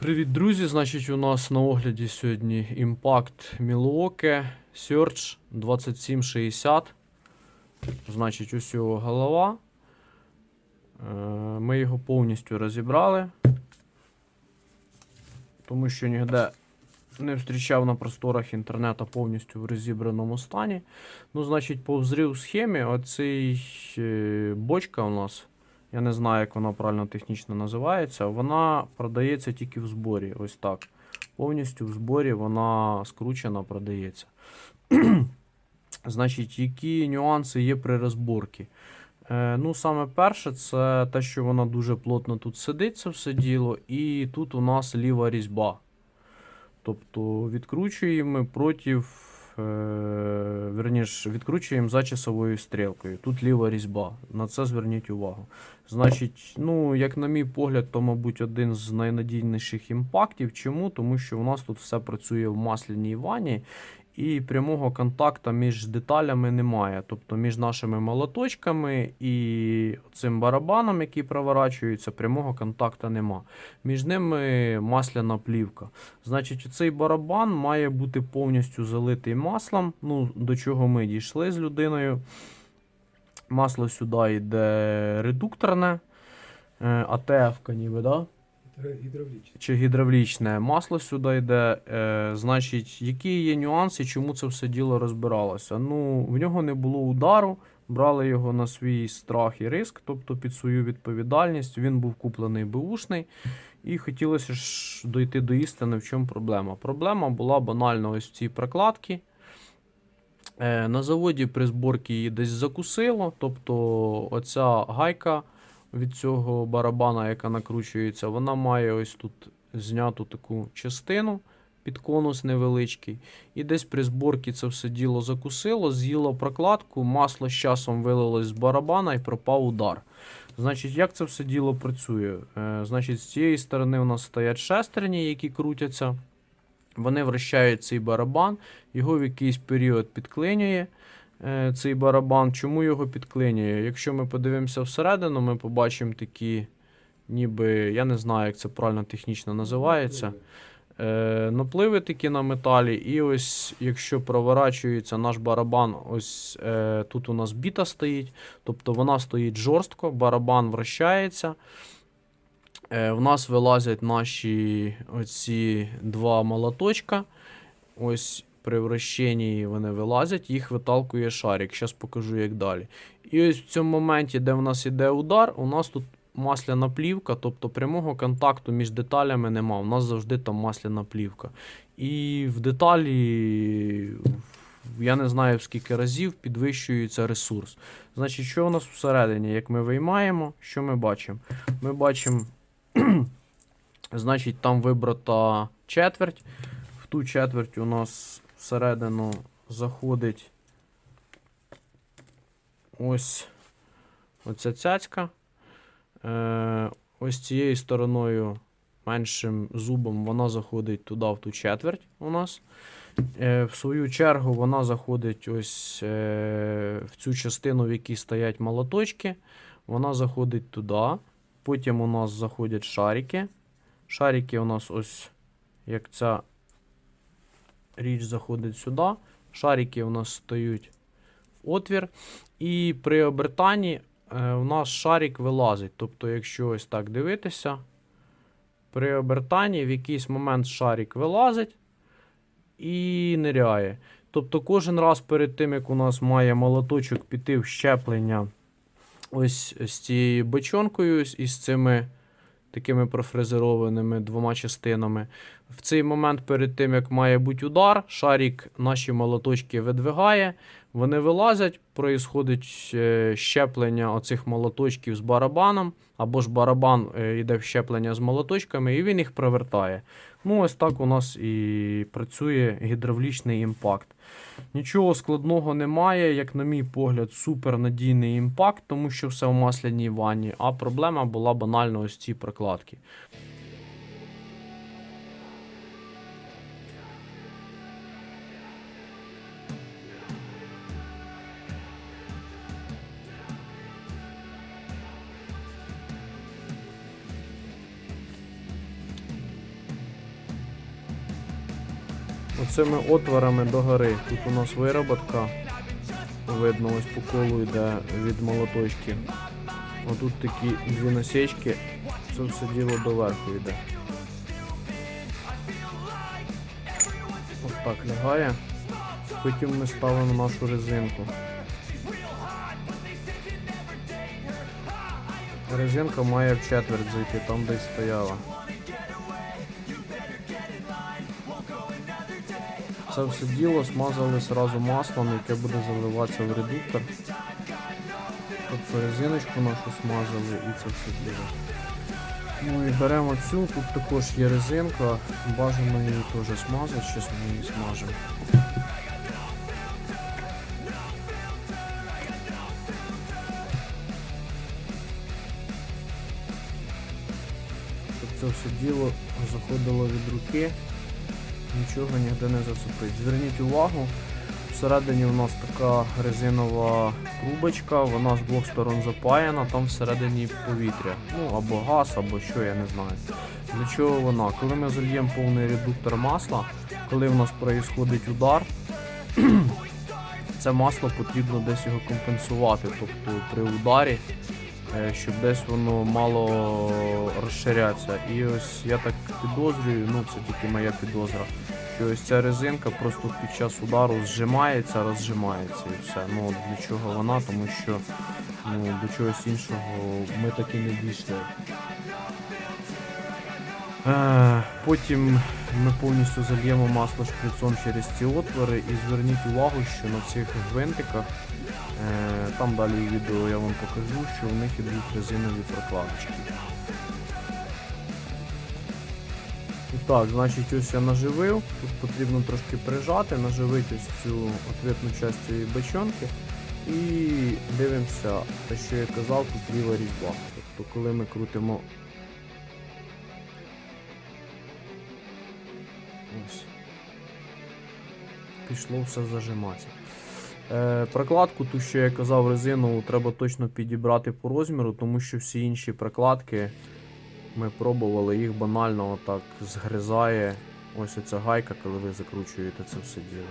Привіт, друзі! Значить, у нас на огляді сьогодні Impact Milwaukee Search 2760. Значить, ось його голова. Е, Ми його повністю розібрали, тому що ніде не зустрічав на просторах інтернету повністю в розібраному стані. Ну, значить, по взрив схемі, оцей е, бочка у нас. Я не знаю, як вона правильно технічно називається. Вона продається тільки в зборі. Ось так. Повністю в зборі вона скручена, продається. Значить, які нюанси є при розборці? Е, ну, саме перше, це те, що вона дуже плотно тут сидить, все діло, і тут у нас ліва різьба. Тобто відкручуємо проти, е, верніше, відкручуємо за часовою стрілкою. Тут ліва різьба. На це зверніть увагу. Значить, ну, як на мій погляд, то, мабуть, один з найнадійніших імпактів. Чому? Тому що у нас тут все працює в масляній ванні. І прямого контакту між деталями немає. Тобто між нашими молоточками і цим барабаном, який проворачується, прямого контакту нема. Між ними масляна плівка. Значить, цей барабан має бути повністю залитий маслом. Ну, До чого ми дійшли з людиною. Масло сюди йде редукторне, е, АТФ-ка ніби, да? Гідравлічний. чи гідравлічне масло сюди йде. Е, значить, які є нюанси, чому це все діло розбиралося? Ну, в нього не було удару, брали його на свій страх і риск, тобто під свою відповідальність. Він був куплений беушний, і хотілося ж дойти до істини, в чому проблема. Проблема була банально ось в цій прокладці. Е, на заводі при зборці її десь закусило, тобто оця гайка від цього барабана, яка накручується, вона має ось тут зняту таку частину під конус невеличкий. І десь при зборці це все діло закусило, з'їло прокладку, масло з часом вилилось з барабана і пропав удар. Значить, як це все діло працює? Е, значить, з цієї сторони у нас стоять шестерні, які крутяться. Вони вращають цей барабан, його в якийсь період підклинює цей барабан. Чому його підклинює? Якщо ми подивимося всередину, ми побачимо такі, ніби, я не знаю, як це правильно технічно називається. Е, напливи такі на металі, і ось якщо проворачується наш барабан, ось е, тут у нас біта стоїть, тобто вона стоїть жорстко, барабан вращається. Е, в нас вилазять наші оці два молоточка. Ось при вращенні вони вилазять, їх виталкує шарик. Зараз покажу, як далі. І ось в цьому моменті, де в нас іде удар, у нас тут масляна плівка, тобто прямого контакту між деталями нема. У нас завжди там масляна плівка. І в деталі, я не знаю в скільки разів, підвищується ресурс. Значить, що у нас всередині? Як ми виймаємо, що ми бачимо? Ми бачимо, значить, там вибрата четверть. В ту четверть у нас всередину заходить ось оця цяцька. Е, ось цією стороною меншим зубом вона заходить туди, в ту четверть у нас. Е, в свою чергу вона заходить ось е, в цю частину, в якій стоять молоточки. Вона заходить туди. Потім у нас заходять шарики. Шарики у нас ось як ця річ заходить сюди. Шарики у нас стають в отвір. І при обертанні е, у нас шарик вилазить. Тобто, якщо ось так дивитися, при обертанні в якийсь момент шарик вилазить і ниряє. Тобто, кожен раз перед тим, як у нас має молоточок піти в щеплення ось з цією бочонкою і з цими такими профрезерованими двома частинами. В цей момент, перед тим, як має бути удар, шарик наші молоточки видвигає, вони вилазять, проїсходить е, щеплення оцих молоточків з барабаном, або ж барабан е, йде в щеплення з молоточками, і він їх привертає. Ну, ось так у нас і працює гідравлічний імпакт. Нічого складного немає, як, на мій погляд, супернадійний імпакт, тому що все в масляній ванні, а проблема була банально ось ці прокладки. Оцими отворами догори. Тут у нас вироботка. Видно, ось по колу йде від молоточки. Отут такі дві насічки. Це все діло доверху йде. От так лягає. Потім ми ставимо нашу резинку. Резинка має в четверть зайти, там десь стояла. Це все діло смазали сразу маслом, яке буде заливатися в редуктор. Тобто резиночку нашу смазали і це все діло. Ну і беремо цю, тут також є резинка, бажано її теж смазати, зараз ми її смажемо. Це все діло заходило від руки, нічого ніде не зацепить. Зверніть увагу, всередині у нас така резинова трубочка, вона з двох сторон запаяна, там всередині повітря. Ну або газ, або що, я не знаю. Для чого вона? Коли ми зальємо повний редуктор масла, коли в нас проїсходить удар, це масло потрібно десь його компенсувати. Тобто при ударі, щоб десь воно мало розширятися. І ось я так підозрюю, ну це тільки моя підозра, що ось ця резинка просто під час удару зжимається, розжимається і все. Ну для чого вона, тому що ну, до чогось іншого ми так і не дійшли. Е, Потім ми повністю зальємо масло шприцом через ці отвори і зверніть увагу, що на цих гвинтиках, е, там далі в відео я вам покажу, що у них ідуть резинові прокладочки. Так, значить ось я наживив, тут потрібно трошки прижати, наживити ось цю ответну частину цієї бочонки і дивимося, те, що я казав, тут ліва різьба. Тобто коли ми крутимо Ось. Пішло все зажиматися. Е, прокладку, ту, що я казав, резинову, треба точно підібрати по розміру, тому що всі інші прокладки ми пробували, їх банально отак згризає. Ось оця гайка, коли ви закручуєте це все діло.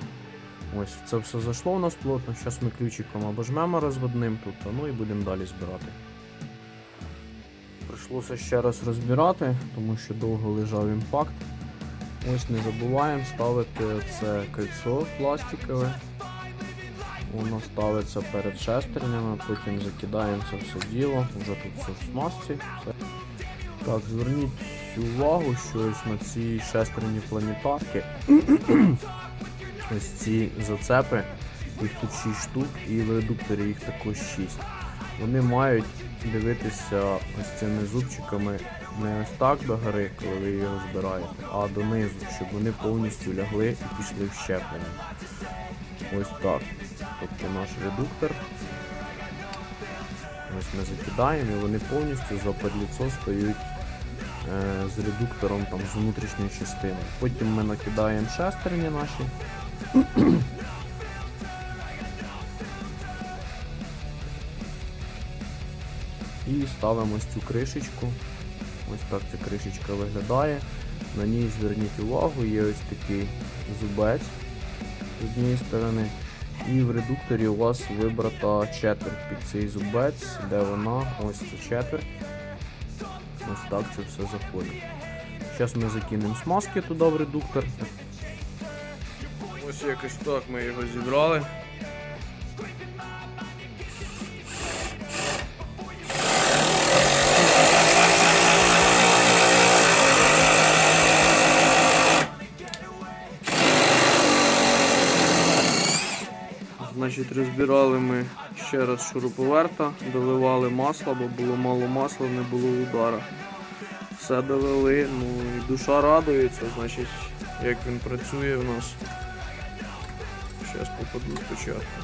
Ось це все зайшло у нас плотно. Зараз ми ключиком обожмемо розводним тут, ну і будемо далі збирати. Прийшлося ще раз розбирати, тому що довго лежав імпакт. Ось не забуваємо ставити це кольцо пластикове. Воно ставиться перед шестернями, потім закидаємо це все діло, вже тут все в смазці. Все. Так, зверніть увагу, що ось на цій шестерні планетарки ось ці зацепи, їх тут 6 штук і в редукторі їх також 6. Вони мають дивитися ось цими зубчиками не ось так до гори, коли ви його збираєте, а донизу, щоб вони повністю лягли і пішли в щеплення. Ось так. Тобто наш редуктор. Ось ми закидаємо і вони повністю за подліцо стають е, з редуктором там, з внутрішньої частини. Потім ми накидаємо шестерні наші. І ставимо ось цю кришечку. Ось так ця кришечка виглядає. На ній зверніть увагу, є ось такий зубець з однієї сторони. І в редукторі у вас вибрата четверть під цей зубець, де вона, ось це четверть. Ось так це все заходить. Зараз ми закинемо смазки туди в редуктор. Ось якось так ми його зібрали. Значить, розбирали ми ще раз шуруповерта, доливали масло, бо було мало масла, не було удара. Все довели, ну і душа радується, значить, як він працює у нас. Зараз попаду спочатку.